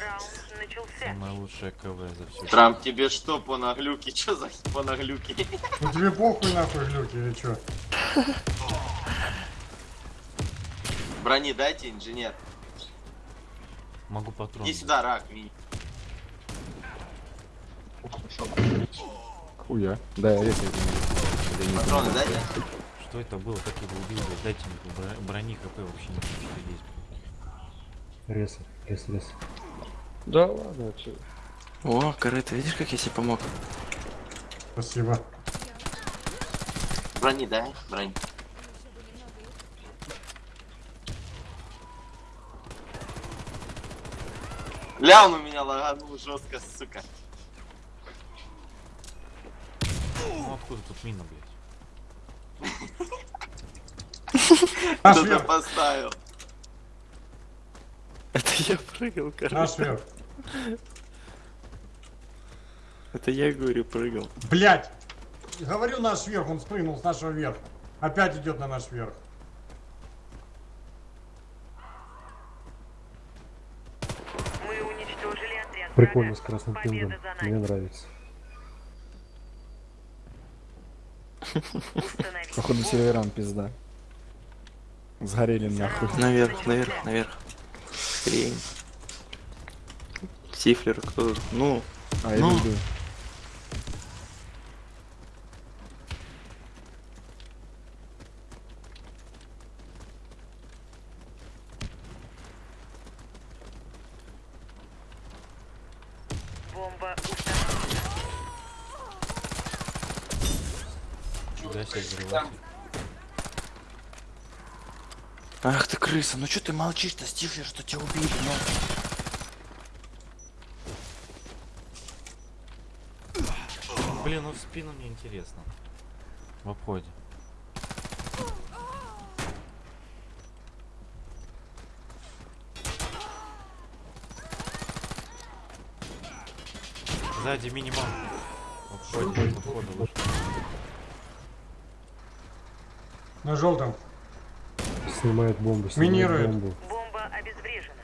Раунд начался. Самое лучшее КВ за всю Трамп, тебе что по наглюке? Что за по наглюке? Ну тебе похуй нахуй глюки или чё? Брони дайте, инженер. Могу патрон. Иди сюда, рак, мини. Хуя. Да, я резко Патроны дайте. Что это было? Как его убил? Дайте мне бро- брони ХП вообще не есть. Рез, рез, рез. Да ладно, чё. О, корыто, видишь, как я тебе помог? Спасибо. Брони дай, брони. Ля, он у меня лаганул жестко, сука. Ну откуда тут мина, блядь? Кто-то поставил. Это я прыгал, короче. наш вверх. Это я, говорю, прыгал. Блять! Говорю наш вверх, он спрыгнул с нашего верха. Опять идет на наш верх. Мы уничтожили отряд Прикольно с красным пингом. Мне нравится. Походу серверам пизда. Сгорели нахуй. Наверх, наверх, наверх. Хрень. Тифлер, кто тут? Ну, А, я Ну. люблю. Бомба взрыватель. ах ты крыса, ну что ты молчишь-то, Стифлер, что тебя убили, ну? Блин, ну в спину мне интересно. В обходе. Сзади минимум. В обходе, в обходе лучше. На желтом. Снимает бомбу, снимает Минирует. бомбу. Бомба обезврежена.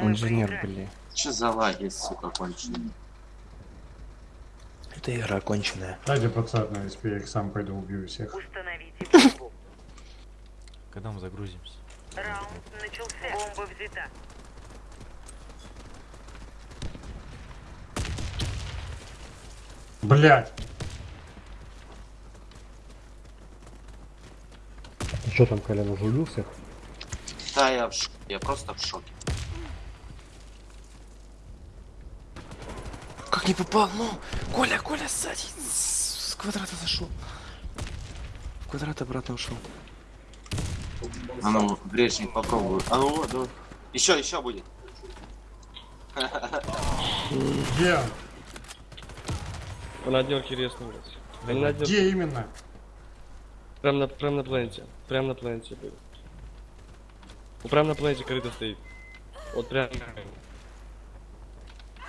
Инженер, блин. Че за лаги, сука, конченые? Это игра конченая. Дайте пацан на СП, я их сам пойду убью всех. Установите бомбу. Когда мы загрузимся? Раунд начался. Бомба взята. Блять! Что там, Колян, уже убил всех? Да, я в шоке, я просто в шоке. Как не попал? Ну, Коля, Коля, сзади. С квадрата зашел. В квадрат обратно ушел. А ну, грешник, попробую. А ну, вот, давай. Еще, еще будет. Где? он? На. Он на отделке. Где именно? Прям на, прям на планете. Прям на планете был. Ну, прям на планете корыто стоит. Вот прям.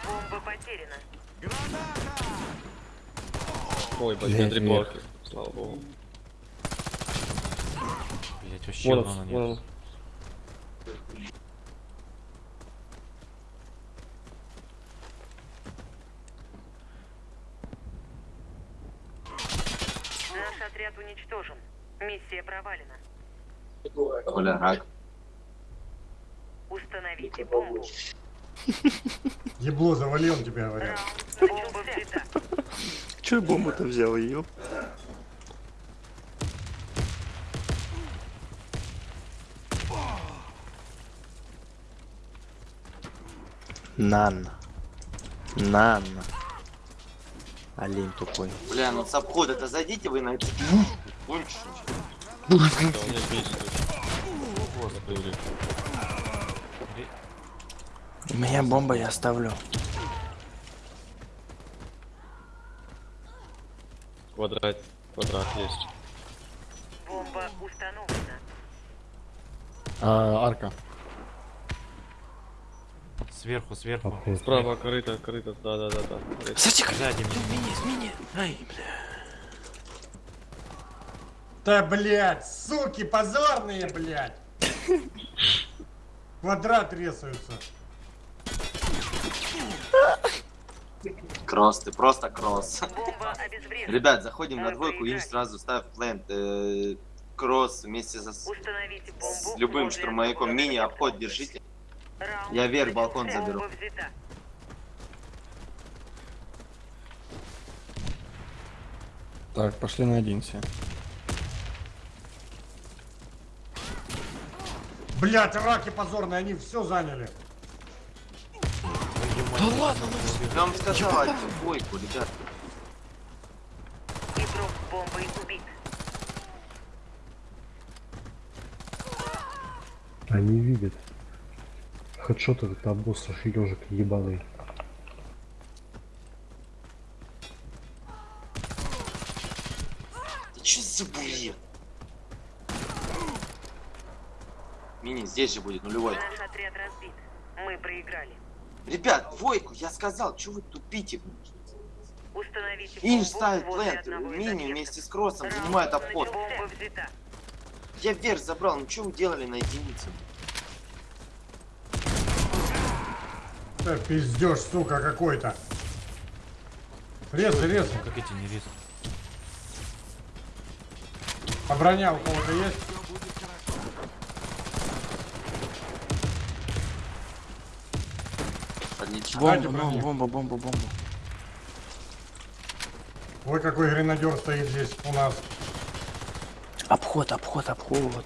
Бомба потеряна. Ой, блядь, три блоки. Слава богу. Блять, вообще Вон он, нет. вон. Наш отряд уничтожен. Миссия провалена. Коля, рак. Установите бомбу. Ебло завалил он тебя, говорят. Че бомбу-то взял, ее? Нан. Нан. Олень тупой. Бля, ну с обхода-то зайдите вы на бесит. Господи. У меня бомба, я оставлю. Квадрат. Квадрат есть. Бомба установлена. А, арка. Сверху, сверху. Обход. Справа корыто, корыто. Да, да, да, да. Сзади, Сзади меня. Мини, мини. Ай, бля. Да, блять, суки, позорные, блять! Квадрат рисуется. Кросс, ты просто кросс. Ребят, заходим на двойку и сразу ставь плент. э, кросс вместе со, с любым штурмовиком. Мини обход держите. Я вверх балкон заберу. Так, пошли на один все. Блять, раки позорные, они все заняли. Да ладно, Я вам сказал, двойку, ребят. Игрок с бомбой убит. Они видят. Хедшот этот обосс, аж ежик ебаный. Ты чё за бред? Мини здесь же будет нулевой. Наш отряд разбит. Мы проиграли. Ребят, двойку, я сказал, что вы тупите? Установите Инж ставит плент, мини вместе с кроссом занимает обход. Я вверх забрал, ну что вы делали на единице? Это пиздеж, сука, какой-то. Резай, резай. Как эти не резают. А броня у кого-то есть? Отлично. Бомба, ну, бомба, бомба, бомба. Ой, какой гренадер стоит здесь у нас. Обход, обход, обход.